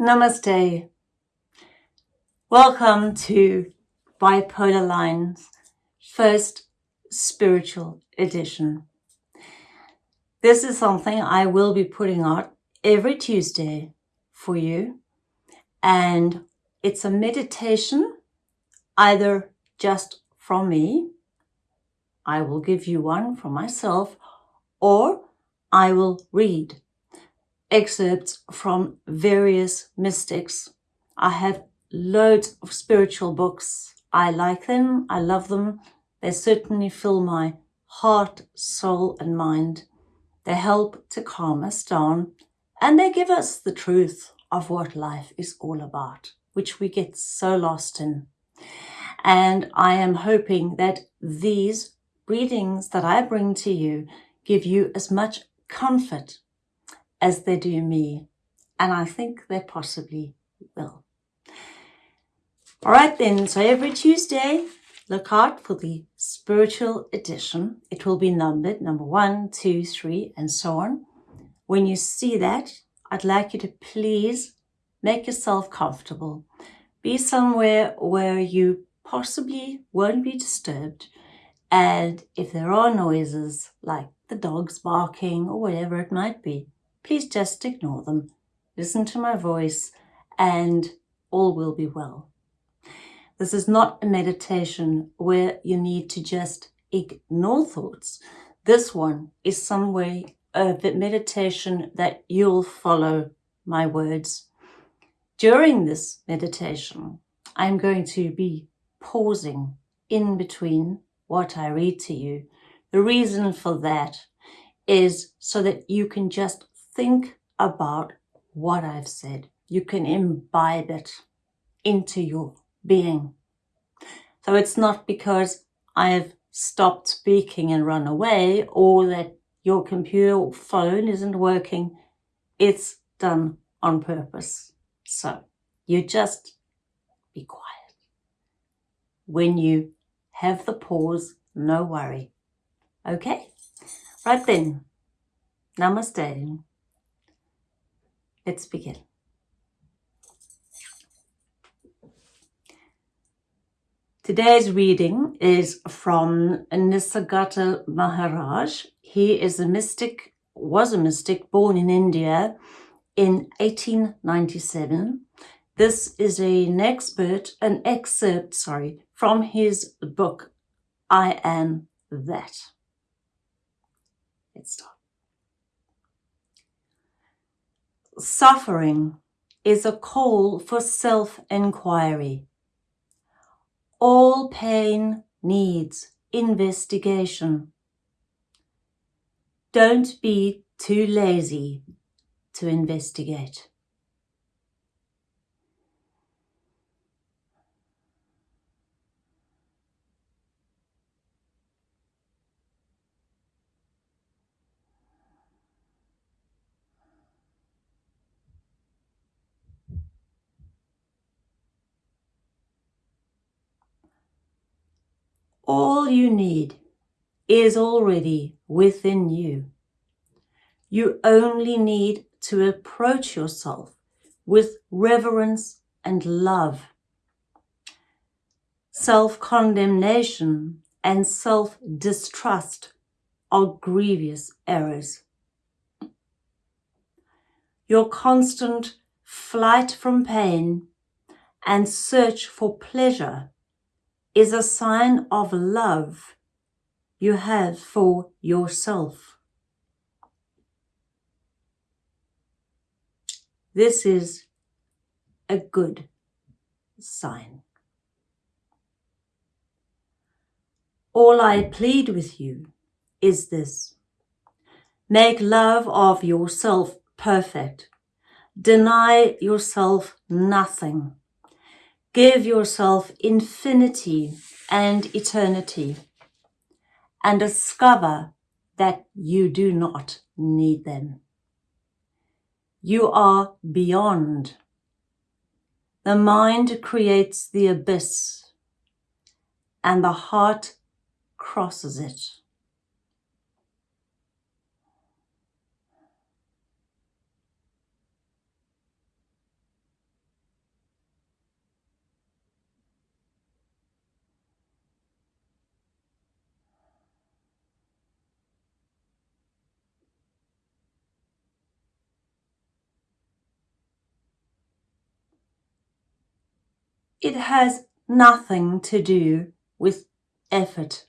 Namaste. Welcome to Bipolar Lines first spiritual edition. This is something I will be putting out every Tuesday for you. And it's a meditation either just from me. I will give you one from myself or I will read excerpts from various mystics. I have loads of spiritual books. I like them. I love them. They certainly fill my heart, soul and mind. They help to calm us down and they give us the truth of what life is all about, which we get so lost in. And I am hoping that these readings that I bring to you give you as much comfort as they do me. And I think they possibly will. All right then, so every Tuesday, look out for the spiritual edition. It will be numbered number one, two, three, and so on. When you see that, I'd like you to please make yourself comfortable. Be somewhere where you possibly won't be disturbed. And if there are noises like the dogs barking or whatever it might be, please just ignore them. Listen to my voice and all will be well. This is not a meditation where you need to just ignore thoughts. This one is some way of meditation that you'll follow my words. During this meditation, I'm going to be pausing in between what I read to you. The reason for that is so that you can just think about what I've said. You can imbibe it into your being. So it's not because I've stopped speaking and run away or that your computer or phone isn't working. It's done on purpose. So you just be quiet. When you have the pause, no worry. Okay? Right then. Namaste. Let's begin. Today's reading is from Nisargadatta Maharaj. He is a mystic, was a mystic born in India in 1897. This is an expert, an excerpt, sorry, from his book, I Am That. Let's start. Suffering is a call for self-inquiry. All pain needs investigation. Don't be too lazy to investigate. All you need is already within you. You only need to approach yourself with reverence and love. Self-condemnation and self-distrust are grievous errors. Your constant flight from pain and search for pleasure is a sign of love you have for yourself. This is a good sign. All I plead with you is this. Make love of yourself perfect. Deny yourself nothing. Give yourself infinity and eternity and discover that you do not need them. You are beyond. The mind creates the abyss and the heart crosses it. It has nothing to do with effort.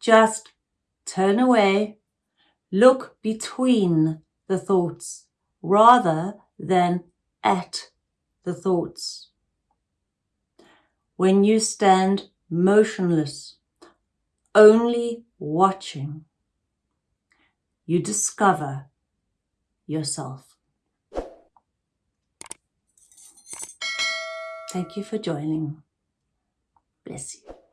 Just turn away, look between the thoughts rather than at the thoughts. When you stand motionless, only watching, you discover yourself. Thank you for joining. Bless you.